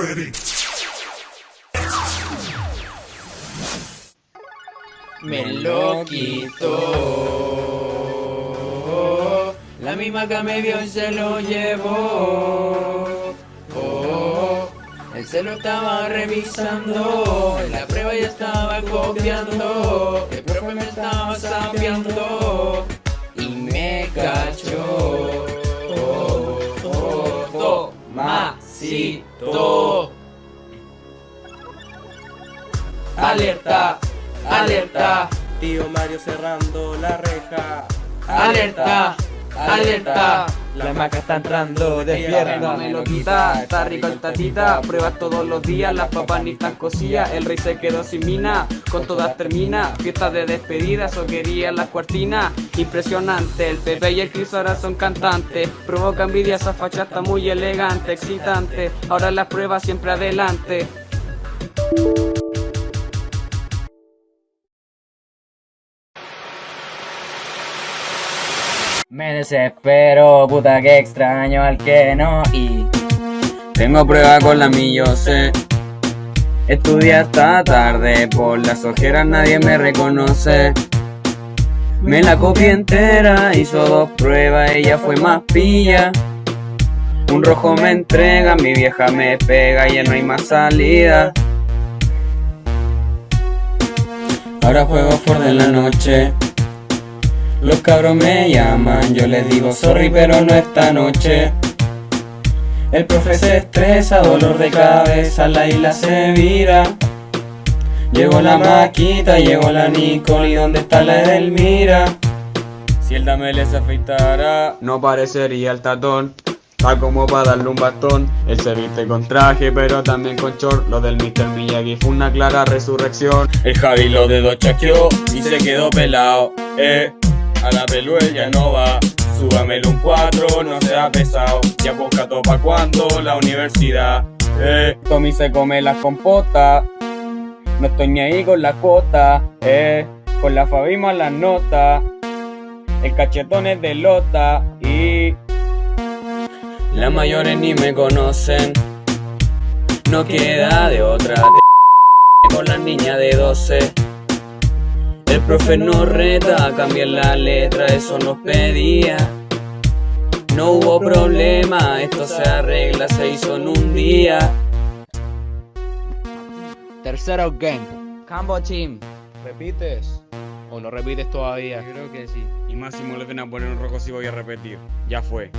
Ready? Me lo quitó. La misma que me vio y se lo llevó. Oh, él se lo estaba revisando. En la prueba ya estaba copiando. El profe me estaba sapeando. Y me cachó. Oh, Alerta, alerta, Tío Mario cerrando la reja. alerta, alerta. La maca está entrando, despierta, me lo quita, está rico el tatita, pruebas todos los días, las papas ni están cocidas, el rey se quedó sin mina, con todas termina, fiestas de despedida, eso querían las cuartinas, impresionante, el Pepe y el Chris ahora son cantantes, provoca envidia, esa facha está muy elegante, excitante, ahora las pruebas siempre adelante. Me desespero, puta que extraño al que no y tengo prueba con la mi yo sé. Estudia hasta tarde, por las ojeras nadie me reconoce. Me la copié entera, hizo dos pruebas, ella fue más pilla. Un rojo me entrega, mi vieja me pega, ya no hay más salida. Ahora juego Ford en la noche. Los cabros me llaman, yo les digo sorry pero no esta noche. El profe se estresa, dolor de cabeza, la isla se vira. Llegó la maquita, llegó la Nicole y dónde está la Edelmira. Si el dame les afeitara, No parecería el tatón, está como para darle un bastón. Él se viste con traje, pero también con short. Lo del Mr. Miyagi fue una clara resurrección. el Javi lo dedos chaqueó y se quedó pelado. Eh, a la pelu él ya no va. Súbamelo un 4, no sea pesado. Ya busca pa' cuando la universidad. Eh, Tommy se come las compotas. No estoy ni ahí con la cuota. Eh, con la Fabima las notas. El cachetón es de lota y. Las mayores ni me conocen. No queda de otra. Con la niña de 12. El profe nos reta a cambiar la letra, eso nos pedía. No hubo problema, esto se arregla, se hizo en un día. Tercero game. Cambo Team. ¿Repites? ¿O no repites todavía? creo que sí. Y máximo le ven a poner un rojo si voy a repetir. Ya fue.